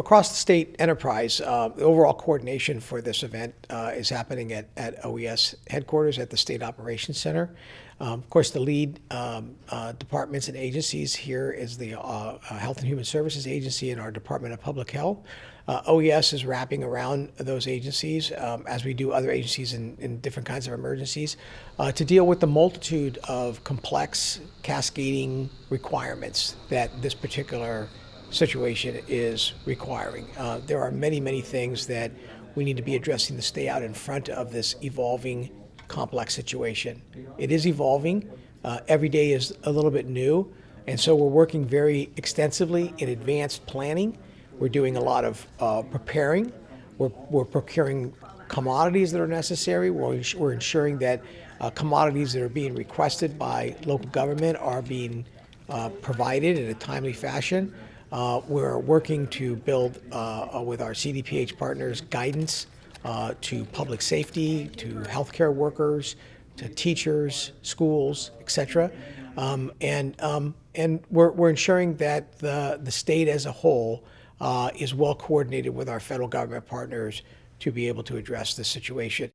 across the state enterprise, uh, the overall coordination for this event uh, is happening at, at OES headquarters at the State Operations Center. Um, of course, the lead um, uh, departments and agencies here is the uh, uh, Health and Human Services Agency and our Department of Public Health. Uh, OES is wrapping around those agencies, um, as we do other agencies in, in different kinds of emergencies, to deal with the multitude of complex cascading requirements that this particular situation is requiring. Uh, there are many, many things that we need to be addressing to stay out in front of this evolving complex situation. It is evolving. Uh, every day is a little bit new. And so we're working very extensively in advanced planning. We're doing a lot of uh, preparing. We're, we're procuring commodities that are necessary. We're, we're ensuring that uh, commodities that are being requested by local government are being uh, provided in a timely fashion. Uh, we're working to build, uh, uh, with our CDPH partners, guidance uh, to public safety, to healthcare workers, to teachers, schools, et cetera. Um, and um, and we're, we're ensuring that the, the state as a whole uh, is well coordinated with our federal government partners to be able to address this situation.